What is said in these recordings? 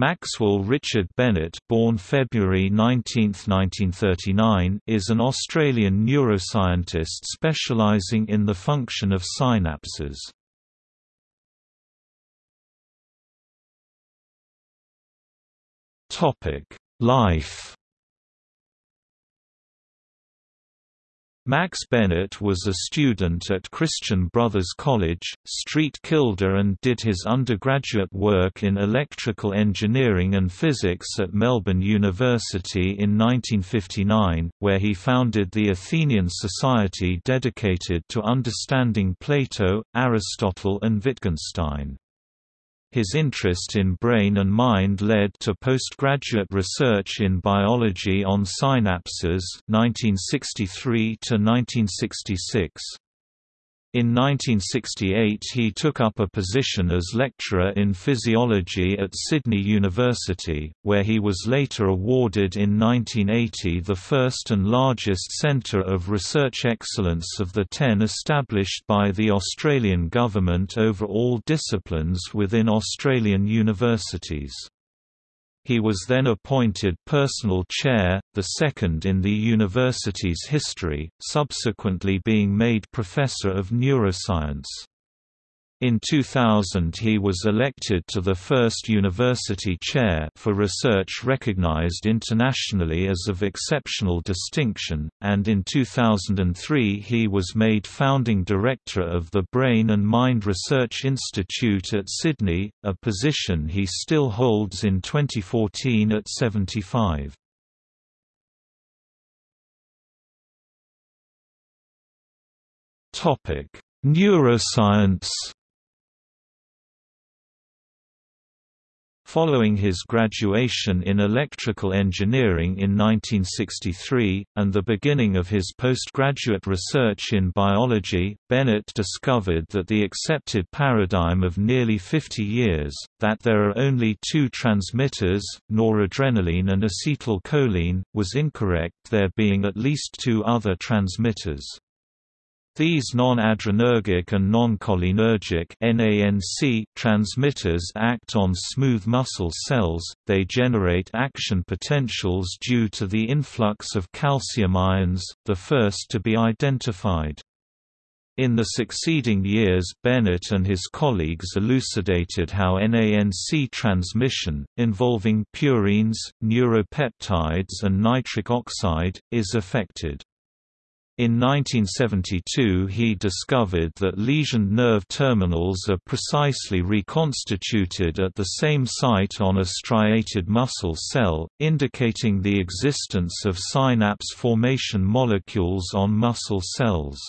Maxwell Richard Bennett born February 19, 1939, is an Australian neuroscientist specialising in the function of synapses. Life Max Bennett was a student at Christian Brothers College, Street Kilda and did his undergraduate work in electrical engineering and physics at Melbourne University in 1959, where he founded the Athenian Society dedicated to understanding Plato, Aristotle and Wittgenstein. His interest in brain and mind led to postgraduate research in biology on synapses 1963 to 1966. In 1968 he took up a position as lecturer in physiology at Sydney University, where he was later awarded in 1980 the first and largest centre of research excellence of the ten established by the Australian government over all disciplines within Australian universities. He was then appointed personal chair, the second in the university's history, subsequently being made professor of neuroscience. In 2000 he was elected to the first university chair for research recognized internationally as of exceptional distinction, and in 2003 he was made founding director of the Brain and Mind Research Institute at Sydney, a position he still holds in 2014 at 75. Neuroscience Following his graduation in electrical engineering in 1963, and the beginning of his postgraduate research in biology, Bennett discovered that the accepted paradigm of nearly 50 years, that there are only two transmitters, noradrenaline and acetylcholine, was incorrect there being at least two other transmitters. These non-adrenergic and non-cholinergic transmitters act on smooth muscle cells, they generate action potentials due to the influx of calcium ions, the first to be identified. In the succeeding years Bennett and his colleagues elucidated how NANC transmission, involving purines, neuropeptides and nitric oxide, is affected. In 1972 he discovered that lesioned nerve terminals are precisely reconstituted at the same site on a striated muscle cell, indicating the existence of synapse formation molecules on muscle cells.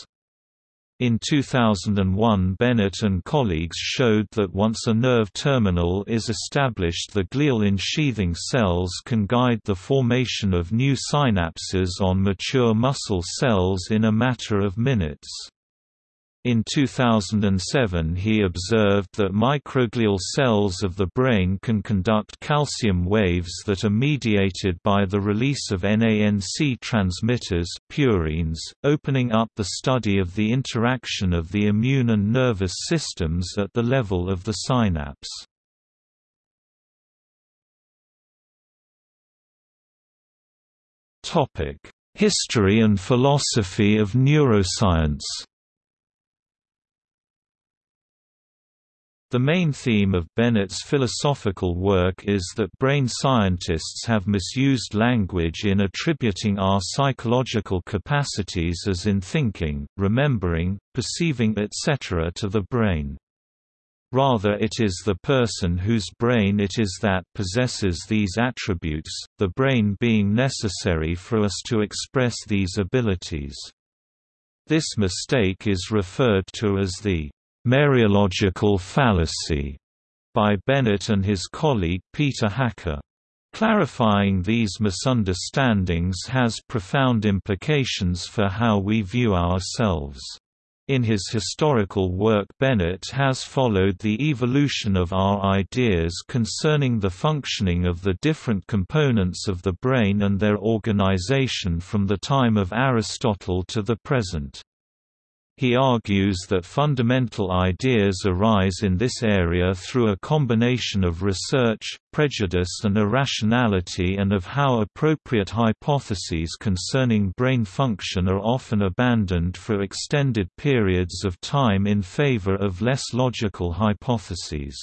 In 2001 Bennett and colleagues showed that once a nerve terminal is established the glial ensheathing cells can guide the formation of new synapses on mature muscle cells in a matter of minutes. In 2007 he observed that microglial cells of the brain can conduct calcium waves that are mediated by the release of NANC transmitters purines, opening up the study of the interaction of the immune and nervous systems at the level of the synapse. History and philosophy of neuroscience The main theme of Bennett's philosophical work is that brain scientists have misused language in attributing our psychological capacities as in thinking, remembering, perceiving etc. to the brain. Rather it is the person whose brain it is that possesses these attributes, the brain being necessary for us to express these abilities. This mistake is referred to as the Mereological fallacy by Bennett and his colleague Peter Hacker. Clarifying these misunderstandings has profound implications for how we view ourselves. In his historical work Bennett has followed the evolution of our ideas concerning the functioning of the different components of the brain and their organization from the time of Aristotle to the present. He argues that fundamental ideas arise in this area through a combination of research, prejudice and irrationality and of how appropriate hypotheses concerning brain function are often abandoned for extended periods of time in favor of less logical hypotheses.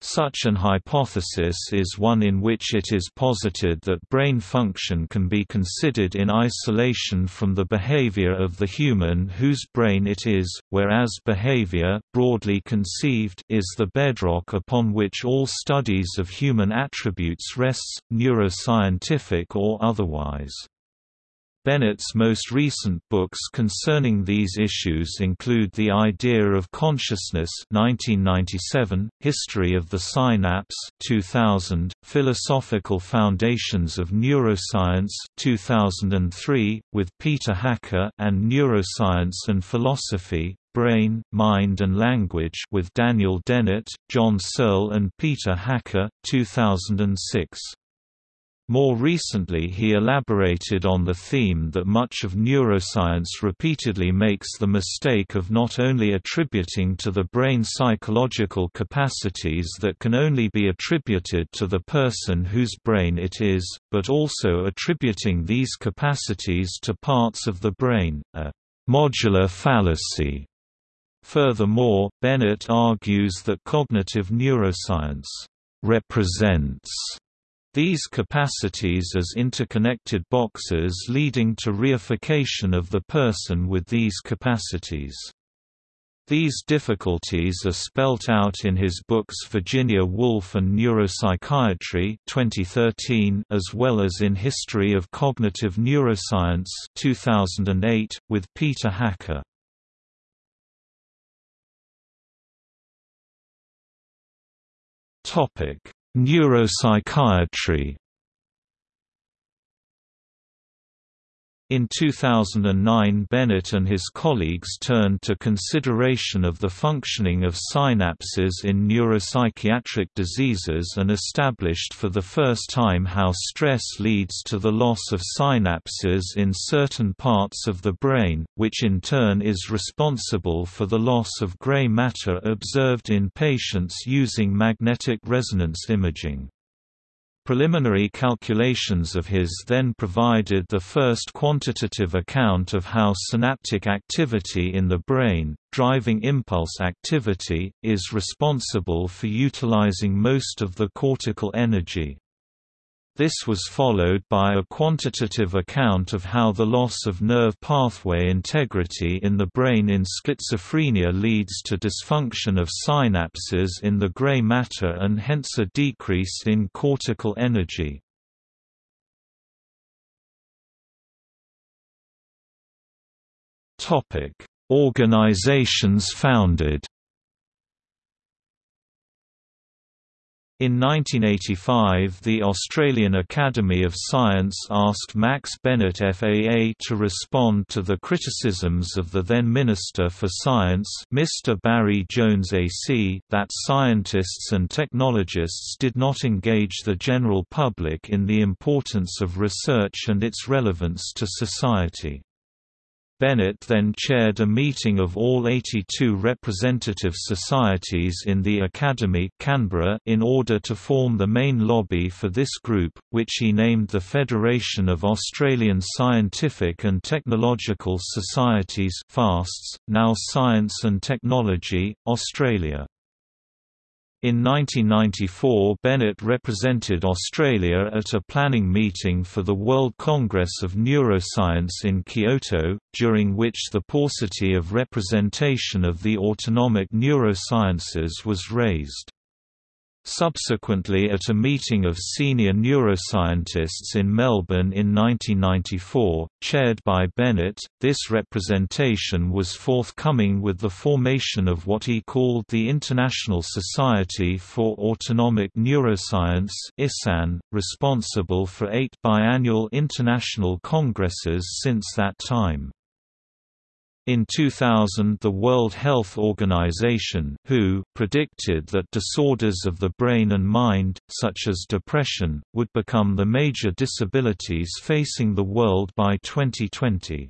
Such an hypothesis is one in which it is posited that brain function can be considered in isolation from the behavior of the human whose brain it is, whereas behavior, broadly conceived, is the bedrock upon which all studies of human attributes rests, neuroscientific or otherwise. Bennett's most recent books concerning these issues include The Idea of Consciousness 1997, History of the Synapse 2000, Philosophical Foundations of Neuroscience 2003, with Peter Hacker and Neuroscience and Philosophy, Brain, Mind and Language with Daniel Dennett, John Searle and Peter Hacker 2006. More recently he elaborated on the theme that much of neuroscience repeatedly makes the mistake of not only attributing to the brain psychological capacities that can only be attributed to the person whose brain it is, but also attributing these capacities to parts of the brain, a modular fallacy. Furthermore, Bennett argues that cognitive neuroscience represents these capacities as interconnected boxes leading to reification of the person with these capacities. These difficulties are spelt out in his books Virginia Woolf and Neuropsychiatry 2013 as well as in History of Cognitive Neuroscience 2008, with Peter Hacker. Topic Neuropsychiatry In 2009 Bennett and his colleagues turned to consideration of the functioning of synapses in neuropsychiatric diseases and established for the first time how stress leads to the loss of synapses in certain parts of the brain, which in turn is responsible for the loss of gray matter observed in patients using magnetic resonance imaging. Preliminary calculations of his then provided the first quantitative account of how synaptic activity in the brain, driving impulse activity, is responsible for utilizing most of the cortical energy. This was followed by a quantitative account of how the loss of nerve pathway integrity in the brain in schizophrenia leads to dysfunction of synapses in the gray matter and hence a decrease in cortical energy. Organizations founded In 1985 the Australian Academy of Science asked Max Bennett FAA to respond to the criticisms of the then Minister for Science Mr. Barry Jones AC that scientists and technologists did not engage the general public in the importance of research and its relevance to society. Bennett then chaired a meeting of all 82 representative societies in the Academy Canberra in order to form the main lobby for this group, which he named the Federation of Australian Scientific and Technological Societies FASTS, now Science and Technology, Australia. In 1994 Bennett represented Australia at a planning meeting for the World Congress of Neuroscience in Kyoto, during which the paucity of representation of the autonomic neurosciences was raised. Subsequently at a meeting of senior neuroscientists in Melbourne in 1994, chaired by Bennett, this representation was forthcoming with the formation of what he called the International Society for Autonomic Neuroscience (ISAN), responsible for eight biannual international congresses since that time. In 2000 the World Health Organization WHO predicted that disorders of the brain and mind, such as depression, would become the major disabilities facing the world by 2020.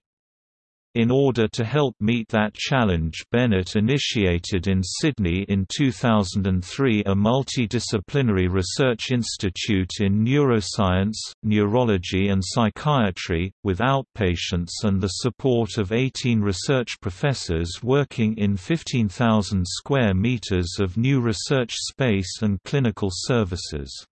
In order to help meet that challenge Bennett initiated in Sydney in 2003 a multidisciplinary research institute in neuroscience, neurology and psychiatry, with outpatients and the support of 18 research professors working in 15,000 square metres of new research space and clinical services.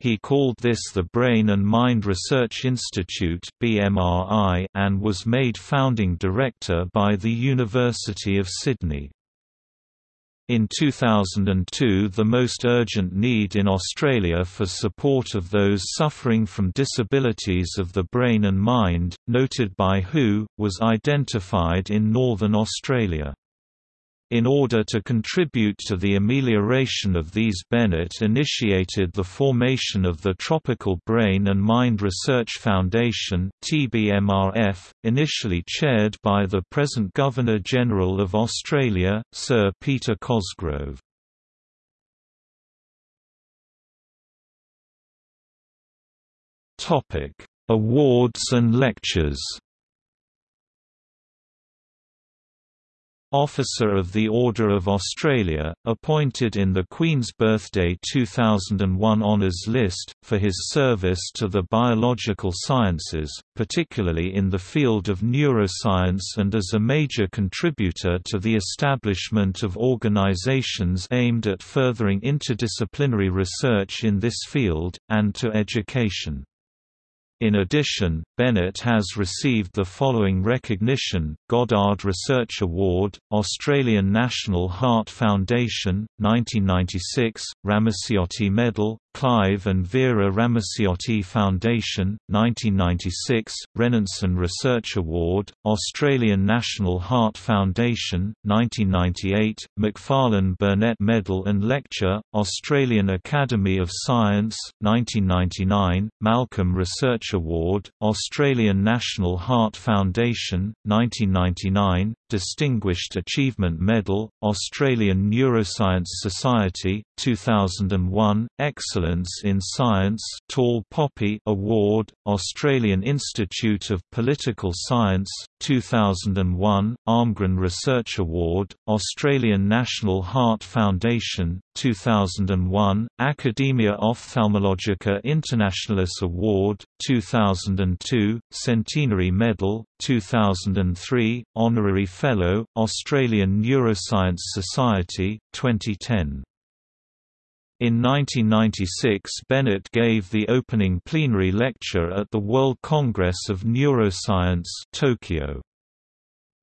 He called this the Brain and Mind Research Institute and was made founding director by the University of Sydney. In 2002 the most urgent need in Australia for support of those suffering from disabilities of the brain and mind, noted by WHO, was identified in Northern Australia. In order to contribute to the amelioration of these Bennett initiated the formation of the Tropical Brain and Mind Research Foundation TBMRF, initially chaired by the present Governor-General of Australia, Sir Peter Cosgrove. Awards and lectures Officer of the Order of Australia, appointed in the Queen's Birthday 2001 Honours List, for his service to the biological sciences, particularly in the field of neuroscience and as a major contributor to the establishment of organisations aimed at furthering interdisciplinary research in this field, and to education. In addition, Bennett has received the following recognition, Goddard Research Award, Australian National Heart Foundation, 1996, Ramaciotti Medal, Clive and Vera Ramaciotti Foundation, 1996, Renanson Research Award, Australian National Heart Foundation, 1998, Macfarlane Burnet Medal and Lecture, Australian Academy of Science, 1999, Malcolm Research Award, Australian National Heart Foundation, 1999, Distinguished Achievement Medal, Australian Neuroscience Society, 2001, Excellence in Science Tall Poppy Award, Australian Institute of Political Science, 2001, Almgren Research Award, Australian National Heart Foundation, 2001, Academia Ophthalmologica Internationalis Award, 2002, Centenary Medal, 2003, Honorary Fellow, Australian Neuroscience Society, 2010. In 1996 Bennett gave the opening plenary lecture at the World Congress of Neuroscience Tokyo.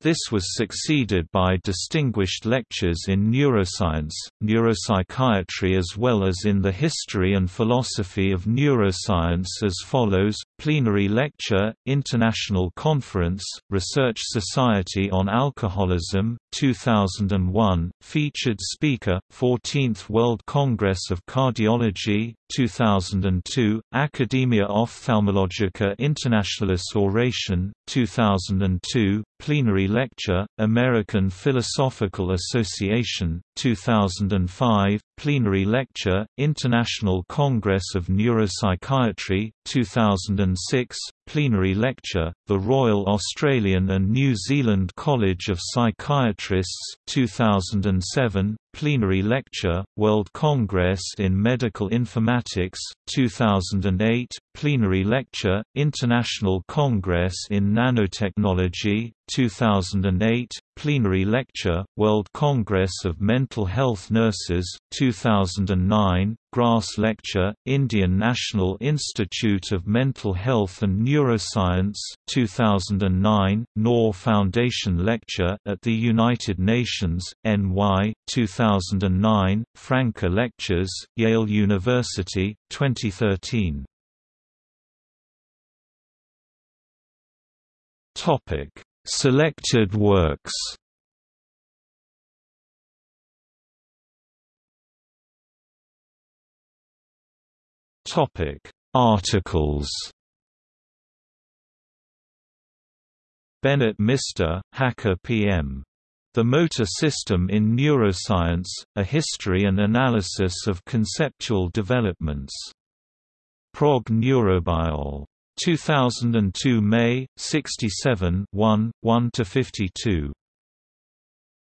This was succeeded by distinguished lectures in neuroscience, neuropsychiatry as well as in the history and philosophy of neuroscience as follows, Plenary Lecture, International Conference, Research Society on Alcoholism, 2001, Featured Speaker, 14th World Congress of Cardiology, 2002, Academia Ophthalmologica Internationalis Oration, 2002, Plenary Lecture, American Philosophical Association, 2005, Plenary Lecture, International Congress of Neuropsychiatry, 2006, Plenary Lecture, The Royal Australian and New Zealand College of Psychiatrists 2007, Plenary Lecture, World Congress in Medical Informatics 2008, Plenary Lecture, International Congress in Nanotechnology 2008, Plenary Lecture, World Congress of Mental Health Nurses 2009, Grass Lecture, Indian National Institute of Mental Health and Neuroscience 2009, Noor Foundation Lecture at the United Nations, NY 2009, Franke Lectures, Yale University, 2013. Topic: Selected works Topic: Articles. Bennett Mister, Hacker PM. The Motor System in Neuroscience, A History and Analysis of Conceptual Developments. Prog Neurobiol. 2002 May, 67 1, 1–52.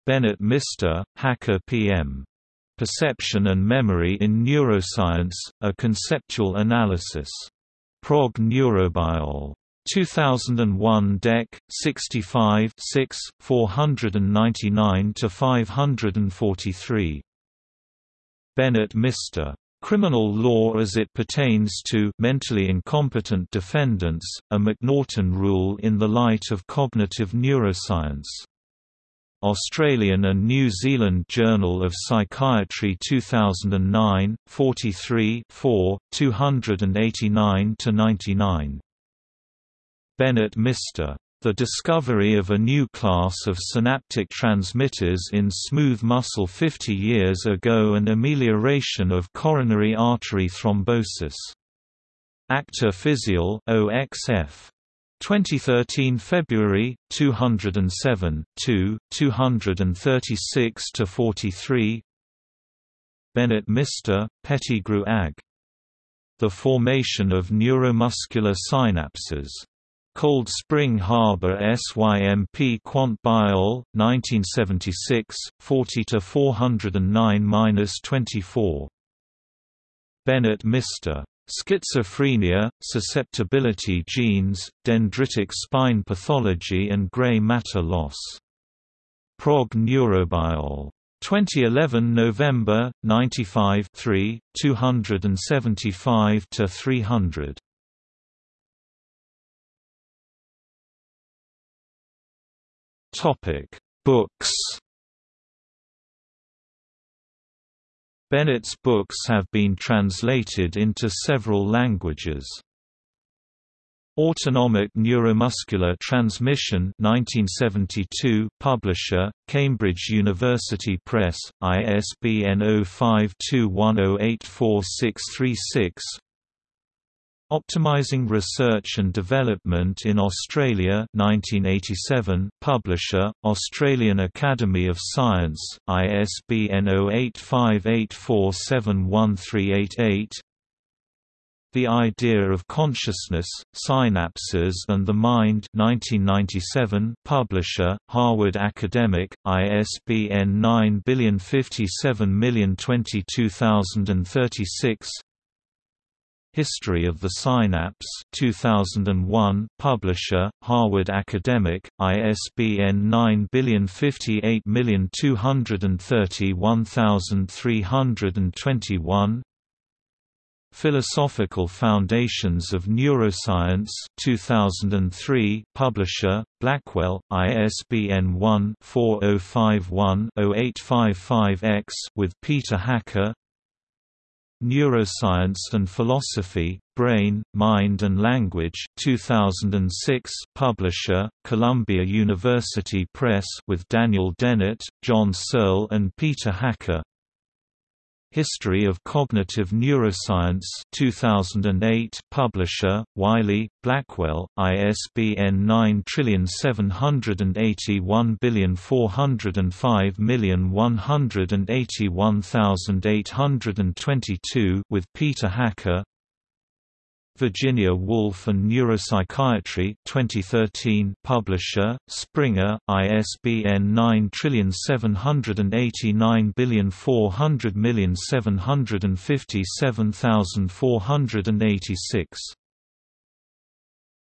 Bennett Mister, Hacker PM. Perception and Memory in Neuroscience, A Conceptual Analysis. Prog Neurobiol. 2001 Dec. 65 6, 499–543. Bennett Mister. Criminal Law as it pertains to mentally incompetent defendants, a McNaughton rule in the light of cognitive neuroscience. Australian and New Zealand Journal of Psychiatry 2009, 43 4, 289–99. Bennett Mister. The discovery of a new class of synaptic transmitters in smooth muscle 50 years ago and amelioration of coronary artery thrombosis. Acta Physiol OXF. 2013 February 207 2 236 to 43 Bennett Mister Pettigrew Ag The formation of neuromuscular synapses Cold Spring Harbor SYMP Quant Biol, 1976, 40 to 409-24. Bennett Mister. Schizophrenia, susceptibility genes, dendritic spine pathology and gray matter loss. Prog Neurobiol. 2011 November, 95 3, 275–300. Topic: Books. Bennett's books have been translated into several languages. Autonomic Neuromuscular Transmission 1972 Publisher, Cambridge University Press, ISBN 0521084636 Optimizing Research and Development in Australia 1987 Publisher, Australian Academy of Science, ISBN 0858471388 The Idea of Consciousness, Synapses and the Mind 1997 Publisher, Harvard Academic, ISBN 9057022036 History of the Synapse 2001 Publisher Harvard Academic ISBN 9050802321 Philosophical Foundations of Neuroscience 2003 Publisher Blackwell ISBN 1-4051-0855-X with Peter Hacker Neuroscience and Philosophy, Brain, Mind and Language 2006 Publisher, Columbia University Press with Daniel Dennett, John Searle and Peter Hacker History of Cognitive Neuroscience 2008 Publisher, Wiley, Blackwell, ISBN 9781405181822 with Peter Hacker Virginia Woolf and Neuropsychiatry 2013 Publisher, Springer, ISBN 9789400757486